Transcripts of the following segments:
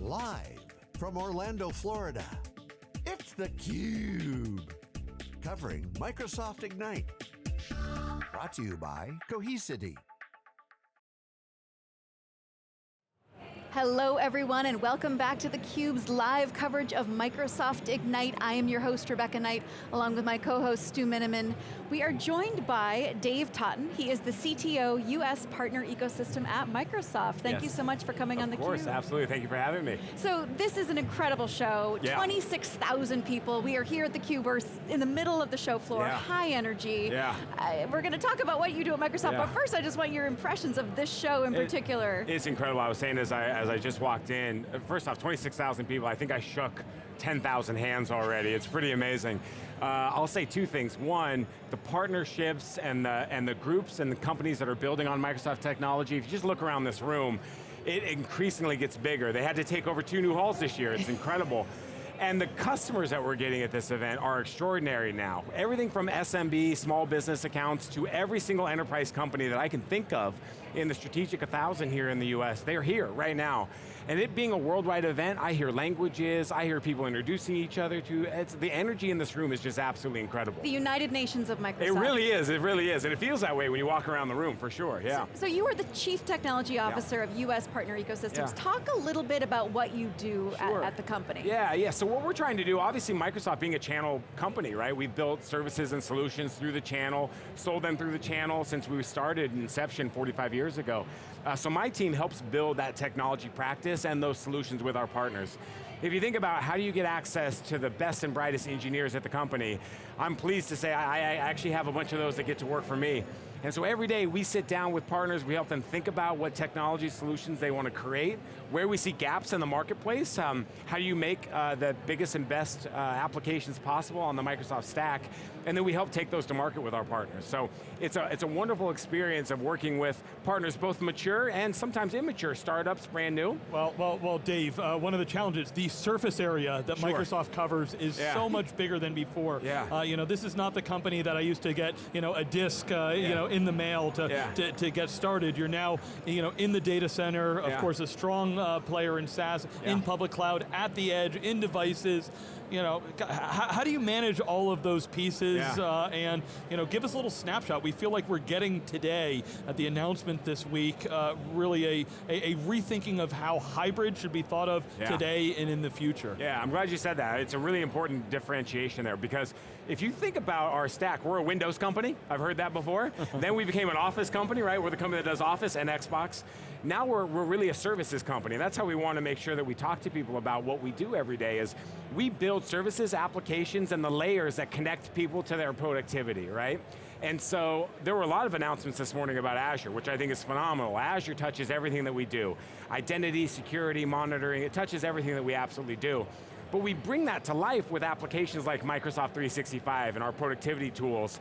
Live from Orlando, Florida, it's theCUBE. Covering Microsoft Ignite. Brought to you by Cohesity. Hello everyone and welcome back to theCUBE's live coverage of Microsoft Ignite. I am your host, Rebecca Knight, along with my co-host, Stu Miniman. We are joined by Dave Totten. He is the CTO, US Partner Ecosystem at Microsoft. Thank yes. you so much for coming of on theCUBE. Of course, absolutely, thank you for having me. So this is an incredible show, yeah. 26,000 people. We are here at theCUBE, we're in the middle of the show floor, yeah. high energy. Yeah. Uh, we're going to talk about what you do at Microsoft, yeah. but first I just want your impressions of this show in it, particular. It's incredible, I was saying as I, as I just walked in, first off, 26,000 people, I think I shook 10,000 hands already, it's pretty amazing. Uh, I'll say two things. One, the partnerships and the, and the groups and the companies that are building on Microsoft technology, if you just look around this room, it increasingly gets bigger. They had to take over two new halls this year, it's incredible. And the customers that we're getting at this event are extraordinary now. Everything from SMB, small business accounts, to every single enterprise company that I can think of in the strategic 1000 here in the US, they're here right now. And it being a worldwide event, I hear languages, I hear people introducing each other to, it's, the energy in this room is just absolutely incredible. The United Nations of Microsoft. It really is, it really is, and it feels that way when you walk around the room, for sure, yeah. So, so you are the Chief Technology Officer yeah. of US Partner Ecosystems. Yeah. Talk a little bit about what you do sure. at, at the company. Yeah, yeah, so what we're trying to do, obviously Microsoft being a channel company, right? We've built services and solutions through the channel, sold them through the channel since we started inception 45 years ago. Uh, so my team helps build that technology practice and those solutions with our partners. If you think about how do you get access to the best and brightest engineers at the company, I'm pleased to say I, I actually have a bunch of those that get to work for me. And so every day we sit down with partners, we help them think about what technology solutions they want to create, where we see gaps in the marketplace, um, how do you make uh, the biggest and best uh, applications possible on the Microsoft stack, and then we help take those to market with our partners. So it's a, it's a wonderful experience of working with partners, both mature and sometimes immature startups, brand new. Well, well, well Dave, uh, one of the challenges, the surface area that sure. Microsoft covers is yeah. so much bigger than before. Yeah. Uh, you know, this is not the company that I used to get, you know, a disk, uh, yeah. you know, in the mail to, yeah. to, to, get started. You're now you know, in the data center, of course a strong uh, player in SaaS, in public cloud, at the edge, in devices. You know, how, how do you manage all of those pieces uh, and you know, give us a little snapshot. We feel like we're getting today, at the announcement this week, uh, really a, a, a, rethinking of how hybrid should be thought of today and in the future. Yeah, I'm glad you said that. It's a really important differentiation there because if you think about our stack, we're a Windows company, I've heard that before. then we became an Office company, right? We're the company that does Office and Xbox. Now we're, we're really a services company. And that's how we want to make sure that we talk to people about what we do every day is we build services, applications, and the layers that connect people to their productivity, right? And so there were a lot of announcements this morning about Azure, which I think is phenomenal. Azure touches everything that we do. Identity, security, monitoring, it touches everything that we absolutely do. But we bring that to life with applications like Microsoft 365 and our productivity tools.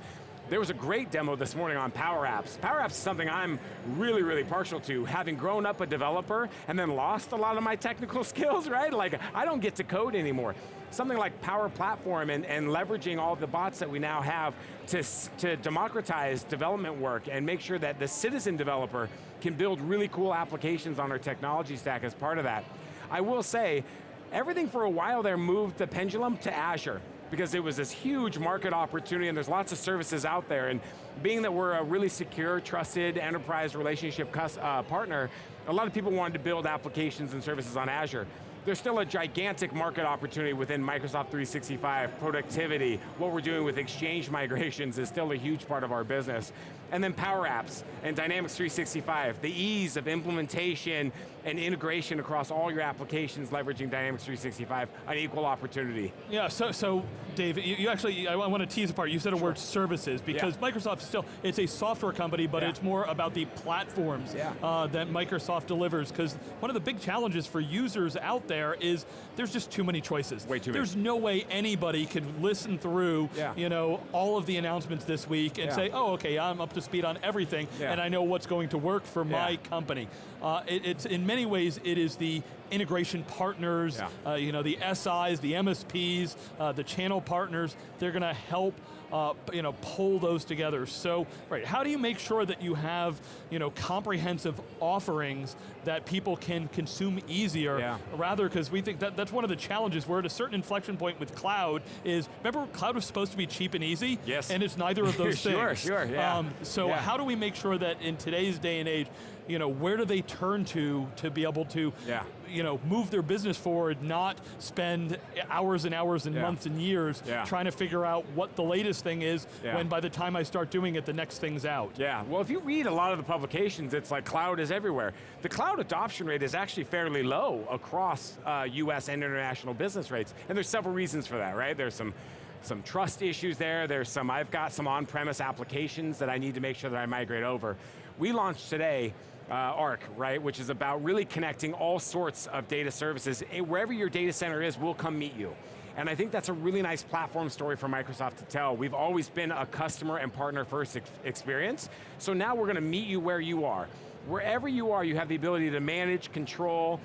There was a great demo this morning on Power Apps. Power Apps is something I'm really, really partial to, having grown up a developer and then lost a lot of my technical skills, right? Like, I don't get to code anymore. Something like Power Platform and, and leveraging all the bots that we now have to, to democratize development work and make sure that the citizen developer can build really cool applications on our technology stack as part of that. I will say, everything for a while there moved the pendulum to Azure because it was this huge market opportunity and there's lots of services out there. And being that we're a really secure, trusted enterprise relationship uh, partner, a lot of people wanted to build applications and services on Azure. There's still a gigantic market opportunity within Microsoft 365, productivity, what we're doing with Exchange migrations is still a huge part of our business. And then Power Apps and Dynamics 365, the ease of implementation and integration across all your applications leveraging Dynamics 365, an equal opportunity. Yeah, so, so Dave, you, you actually, I want to tease apart, you said a sure. word services, because yeah. Microsoft still, it's a software company, but yeah. it's more about the platforms yeah. uh, that Microsoft delivers, because one of the big challenges for users out there is there's just too many choices. Way too There's many. no way anybody can listen through you know, all of the announcements this week and say, oh, okay, I'm up to speed on everything yeah. and I know what's going to work for my company. Uh, it, it's In many ways, it is the integration partners, uh, you know, the SIs, the MSPs, uh, the channel partners, they're going to help uh, you know, pull those together. So, right, how do you make sure that you have you know, comprehensive offerings that people can consume easier, yeah. rather because we think that that's one of the challenges. We're at a certain inflection point with cloud is, remember cloud was supposed to be cheap and easy? Yes. And it's neither of those sure, things. Sure, sure, yeah. Um, so yeah. how do we make sure that in today's day and age, you know, where do they turn to to be able to yeah. you know, move their business forward, not spend hours and hours and yeah. months and years yeah. trying to figure out what the latest thing is when by the time I start doing it, the next thing's out. Yeah, well if you read a lot of the publications, it's like cloud is everywhere. The cloud adoption rate is actually fairly low across uh, US and international business rates, and there's several reasons for that, right? There's some some trust issues there, there's some, I've got some on-premise applications that I need to make sure that I migrate over. We launched today uh, Arc, right, which is about really connecting all sorts of data services. Wherever your data center is, we'll come meet you. And I think that's a really nice platform story for Microsoft to tell. We've always been a customer and partner first ex experience, so now we're going to meet you where you are. Wherever you are, you have the ability to manage, control,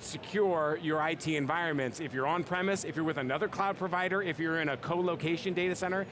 secure your IT environments. If you're on premise, if you're with another cloud provider, if you're in a co-location data center,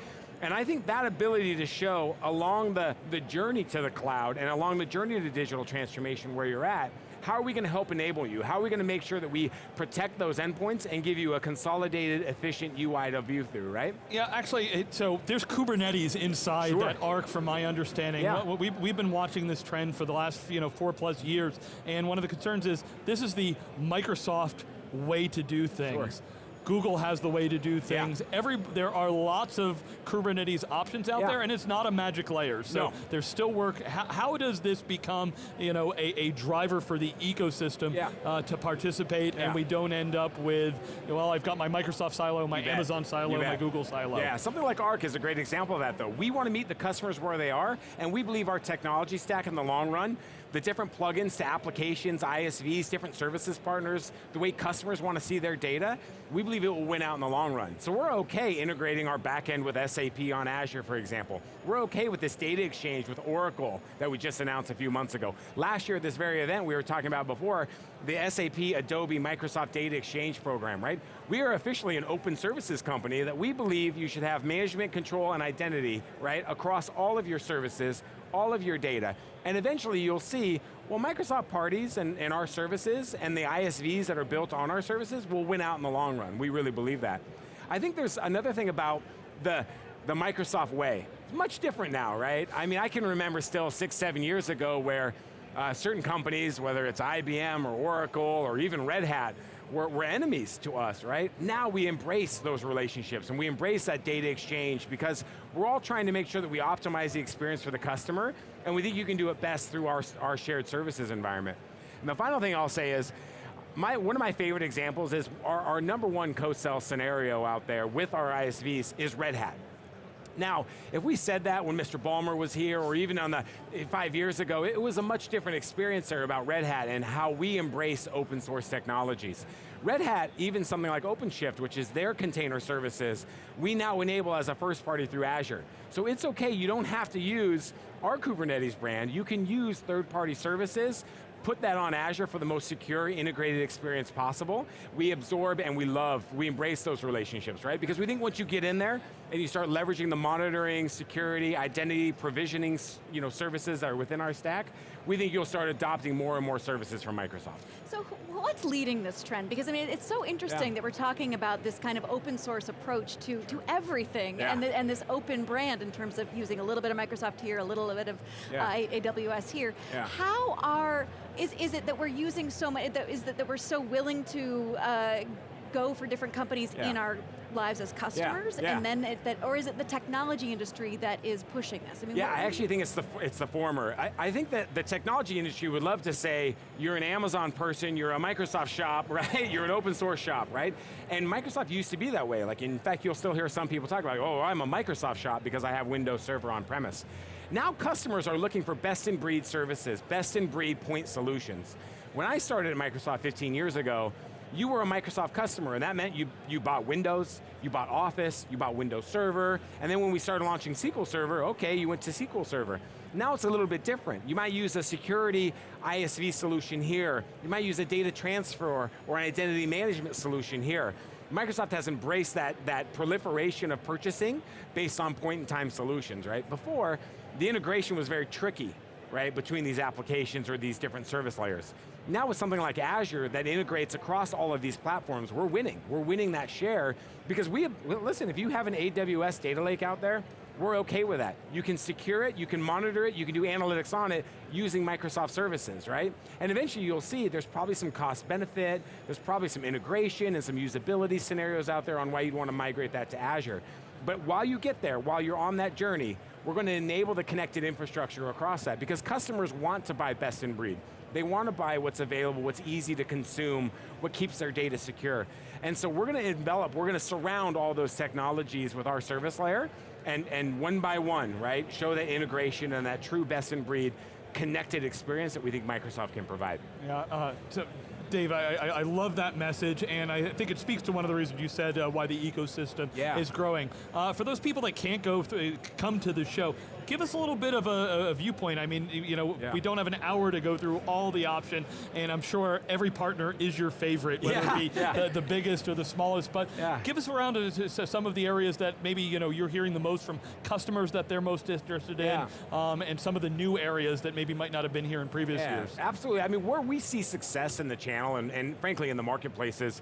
and I think that ability to show along the, the journey to the cloud and along the journey to digital transformation where you're at, how are we going to help enable you? How are we going to make sure that we protect those endpoints and give you a consolidated, efficient UI to view through, right? Yeah, actually, it, so there's Kubernetes inside sure. that Arc from my understanding. Yeah. We've, we've been watching this trend for the last you know, four plus years, and one of the concerns is, this is the Microsoft way to do things. Sure. Google has the way to do things. Yeah. Every There are lots of Kubernetes options out yeah. there, and it's not a magic layer. So no. there's still work. How, how, does this become you know, a, a driver for the ecosystem yeah. uh, to participate, and we don't end up with, well, I've got my Microsoft silo, my Amazon silo, my Google silo. Yeah, something like Arc is a great example of that though. We want to meet the customers where they are, and we believe our technology stack in the long run the different plugins to applications, ISVs, different services partners, the way customers want to see their data, we believe it will win out in the long run. So we're okay integrating our backend with SAP on Azure, for example. We're okay with this data exchange with Oracle that we just announced a few months ago. Last year at this very event we were talking about before, the SAP Adobe Microsoft Data Exchange program, right? We are officially an open services company that we believe you should have management, control, and identity, right, across all of your services, all of your data. And eventually you'll see, well, Microsoft parties and, and our services and the ISVs that are built on our services will win out in the long run. We really believe that. I think there's another thing about the, the Microsoft way. It's much different now, right? I mean, I can remember still six, seven years ago where uh, certain companies, whether it's IBM or Oracle or even Red Hat, were, were, enemies to us, right? Now we embrace those relationships and we embrace that data exchange because we're all trying to make sure that we optimize the experience for the customer and we think you can do it best through our, our shared services environment. And the final thing I'll say is, my, one of my favorite examples is our, our number one co-sell scenario out there with our ISVs is Red Hat. Now, if we said that when Mr. Ballmer was here, or even on the, eh, five years ago, it was a much different experience there about Red Hat and how we embrace open source technologies. Red Hat, even something like OpenShift, which is their container services, we now enable as a first party through Azure. So it's okay, you don't have to use our Kubernetes brand, you can use third party services, put that on Azure for the most secure, integrated experience possible. We absorb and we love, we embrace those relationships, right? Because we think once you get in there and you start leveraging the monitoring, security, identity, provisioning you know, services that are within our stack, we think you'll start adopting more and more services from Microsoft. So what's leading this trend? Because I mean, it's so interesting yeah. that we're talking about this kind of open source approach to, to everything yeah. and, the, and this open brand in terms of using a little bit of Microsoft here, a little bit of yeah. uh, AWS here. How are, is, is it that we're using so much, is that, that we're so willing to uh, go for different companies in our lives as customers, yeah, yeah. and then it, that, or is it the technology industry that is pushing this? I mean, yeah, I actually think it's the it's the former. I, I, think that the technology industry would love to say you're an Amazon person, you're a Microsoft shop, right? You're an open source shop, right? And Microsoft used to be that way. Like, in fact, you'll still hear some people talk about, oh, I'm a Microsoft shop because I have Windows Server on premise. Now customers are looking for best in breed services, best in breed point solutions. When I started at Microsoft 15 years ago, you were a Microsoft customer, and that meant you, you bought Windows, you bought Office, you bought Windows Server, and then when we started launching SQL Server, okay, you went to SQL Server. Now it's a little bit different. You might use a security ISV solution here. You might use a data transfer or an identity management solution here. Microsoft has embraced that, that proliferation of purchasing based on point-in-time solutions, right? Before, the integration was very tricky right, between these applications or these different service layers. Now with something like Azure that integrates across all of these platforms, we're winning. We're winning that share because we have, listen, if you have an AWS data lake out there, we're okay with that. You can secure it, you can monitor it, you can do analytics on it using Microsoft services, right? And eventually you'll see there's probably some cost benefit, there's probably some integration and some usability scenarios out there on why you'd want to migrate that to Azure. But while you get there, while you're on that journey, we're going to enable the connected infrastructure across that because customers want to buy best in breed. They want to buy what's available, what's easy to consume, what keeps their data secure. And so we're going to envelop, we're going to surround all those technologies with our service layer, and, and one by one, right, show that integration and that true best in breed connected experience that we think Microsoft can provide. Yeah, uh, Dave, I, I, I, love that message, and I think it speaks to one of the reasons you said uh, why the ecosystem yeah. is growing. Uh, for those people that can't go through, come to the show, give us a little bit of a, a viewpoint. I mean, you know, yeah. we don't have an hour to go through all the option, and I'm sure every partner is your favorite, whether yeah. it be yeah. the, the, biggest or the smallest. But give us around to, to some of the areas that maybe you know you're hearing the most from customers that they're most interested in, um, and some of the new areas that maybe might not have been here in previous years. Absolutely. I mean, where we see success in the channel, and, and frankly in the marketplaces,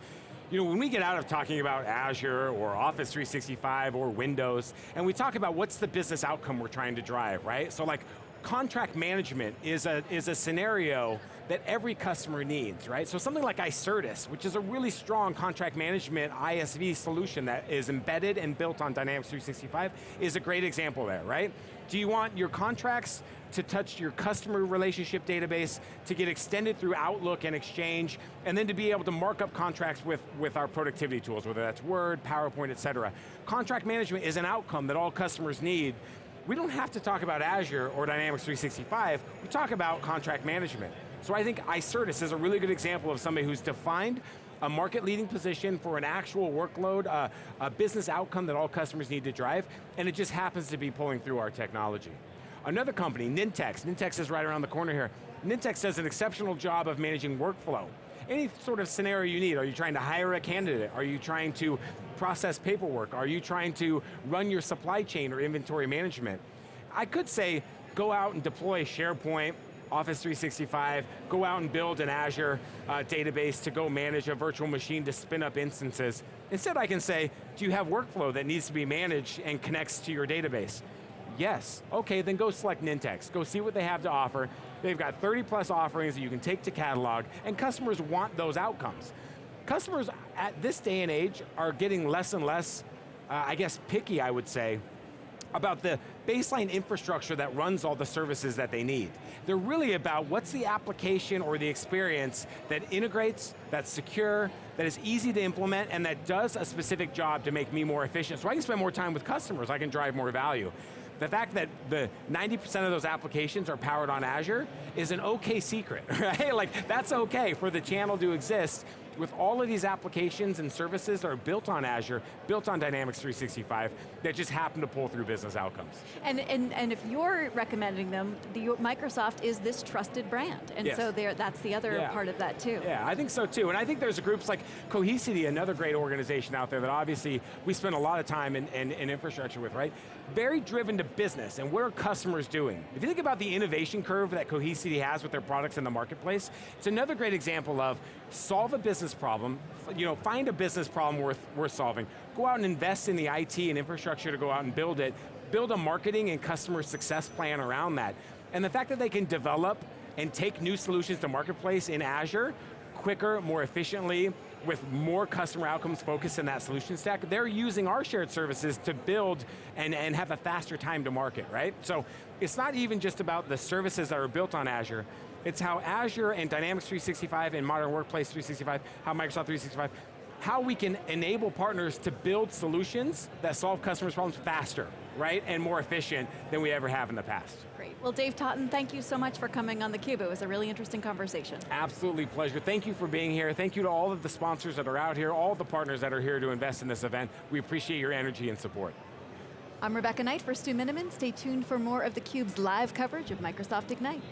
you know, when we get out of talking about Azure or Office 365 or Windows, and we talk about what's the business outcome we're trying to drive, right? So like, contract management is a, is a scenario that every customer needs, right? So something like Icertis, which is a really strong contract management ISV solution that is embedded and built on Dynamics 365, is a great example there, right? Do you want your contracts to touch your customer relationship database, to get extended through Outlook and Exchange, and then to be able to mark up contracts with, with our productivity tools, whether that's Word, PowerPoint, et cetera. Contract management is an outcome that all customers need. We don't have to talk about Azure or Dynamics 365, we talk about contract management. So I think Icertis is a really good example of somebody who's defined a market leading position for an actual workload, uh, a business outcome that all customers need to drive, and it just happens to be pulling through our technology. Another company, Nintex, Nintex is right around the corner here. Nintex does an exceptional job of managing workflow. Any sort of scenario you need, are you trying to hire a candidate? Are you trying to process paperwork? Are you trying to run your supply chain or inventory management? I could say, go out and deploy SharePoint, Office 365, go out and build an Azure uh, database to go manage a virtual machine to spin up instances. Instead I can say, do you have workflow that needs to be managed and connects to your database? Yes. Okay, then go select Nintex. Go see what they have to offer. They've got 30 plus offerings that you can take to catalog, and customers want those outcomes. Customers at this day and age are getting less and less, uh, I guess, picky, I would say, about the baseline infrastructure that runs all the services that they need. They're really about what's the application or the experience that integrates, that's secure, that is easy to implement, and that does a specific job to make me more efficient so I can spend more time with customers, I can drive more value. The fact that the 90% of those applications are powered on Azure is an okay secret, right? Like, that's okay for the channel to exist with all of these applications and services that are built on Azure, built on Dynamics 365, that just happen to pull through business outcomes. And, and, and if you're recommending them, the, Microsoft is this trusted brand, and yes. so that's the other yeah. part of that too. Yeah, I think so too, and I think there's groups like Cohesity, another great organization out there that obviously we spend a lot of time in, in, in infrastructure with, right? Very driven to business, and what are customers doing? If you think about the innovation curve that Cohesity has with their products in the marketplace, it's another great example of solve a business problem, you know, find a business problem worth, worth solving, go out and invest in the IT and infrastructure to go out and build it, build a marketing and customer success plan around that. And the fact that they can develop and take new solutions to marketplace in Azure quicker, more efficiently, with more customer outcomes focused in that solution stack, they're using our shared services to build and, and have a faster time to market, right? So it's not even just about the services that are built on Azure, it's how Azure and Dynamics 365 and Modern Workplace 365, how Microsoft 365, how we can enable partners to build solutions that solve customers' problems faster, right, and more efficient than we ever have in the past. Great, well Dave Totten, thank you so much for coming on theCUBE. It was a really interesting conversation. Absolutely pleasure. Thank you for being here. Thank you to all of the sponsors that are out here, all the partners that are here to invest in this event. We appreciate your energy and support. I'm Rebecca Knight for Stu Miniman. Stay tuned for more of theCUBE's live coverage of Microsoft Ignite.